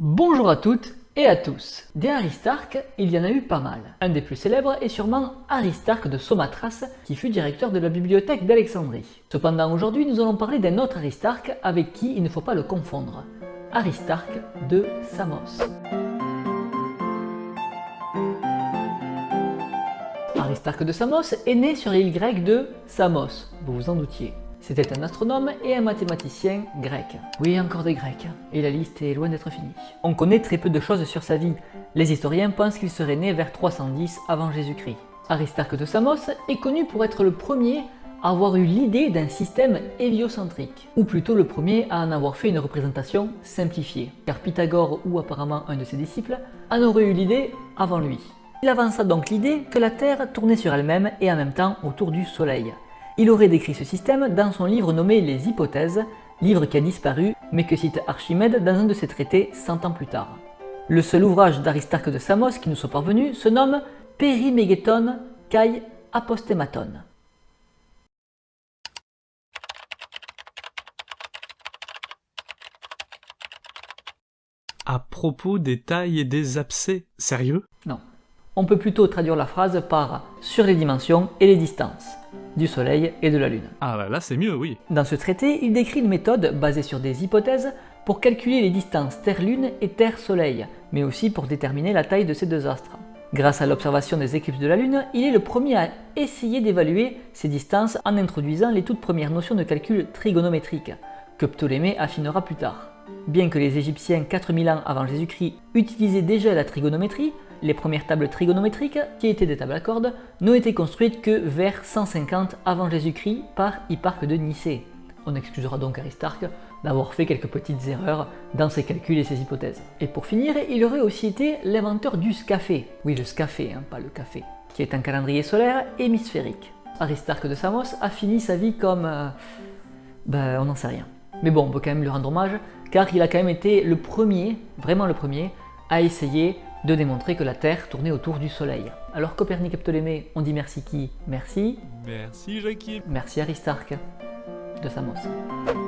Bonjour à toutes et à tous. Des Aristarques, il y en a eu pas mal. Un des plus célèbres est sûrement Aristarque de Somatras, qui fut directeur de la bibliothèque d'Alexandrie. Cependant aujourd'hui nous allons parler d'un autre Aristarque avec qui il ne faut pas le confondre. Aristarque de Samos. Aristarque de Samos est né sur l'île grecque de Samos, vous vous en doutiez. C'était un astronome et un mathématicien grec. Oui, encore des grecs, et la liste est loin d'être finie. On connaît très peu de choses sur sa vie. Les historiens pensent qu'il serait né vers 310 avant Jésus-Christ. Aristarque de Samos est connu pour être le premier à avoir eu l'idée d'un système héliocentrique, ou plutôt le premier à en avoir fait une représentation simplifiée, car Pythagore ou apparemment un de ses disciples en aurait eu l'idée avant lui. Il avança donc l'idée que la Terre tournait sur elle-même et en même temps autour du Soleil. Il aurait décrit ce système dans son livre nommé Les Hypothèses, livre qui a disparu mais que cite Archimède dans un de ses traités 100 ans plus tard. Le seul ouvrage d'Aristarque de Samos qui nous soit parvenu se nomme Perimegeton kai Apostematon. À propos des tailles et des abcès, sérieux? Non. On peut plutôt traduire la phrase par sur les dimensions et les distances du Soleil et de la Lune. Ah bah là c'est mieux, oui. Dans ce traité, il décrit une méthode basée sur des hypothèses pour calculer les distances Terre-Lune et Terre-Soleil, mais aussi pour déterminer la taille de ces deux astres. Grâce à l'observation des éclipses de la Lune, il est le premier à essayer d'évaluer ces distances en introduisant les toutes premières notions de calcul trigonométrique, que Ptolémée affinera plus tard. Bien que les Égyptiens 4000 ans avant Jésus-Christ utilisaient déjà la trigonométrie, les premières tables trigonométriques, qui étaient des tables à cordes, n'ont été construites que vers 150 avant Jésus-Christ par Hipparque de Nicée. On excusera donc Aristarque d'avoir fait quelques petites erreurs dans ses calculs et ses hypothèses. Et pour finir, il aurait aussi été l'inventeur du scafé. Oui, le scafé, hein, pas le café. Qui est un calendrier solaire hémisphérique. Aristarque de Samos a fini sa vie comme... Euh, ben, on n'en sait rien. Mais bon, on peut quand même lui rendre hommage, car il a quand même été le premier, vraiment le premier, à essayer de démontrer que la Terre tournait autour du Soleil. Alors Copernic et Ptolémée, on dit merci qui? Merci. Merci Jackie. Merci Aristarque de Samos.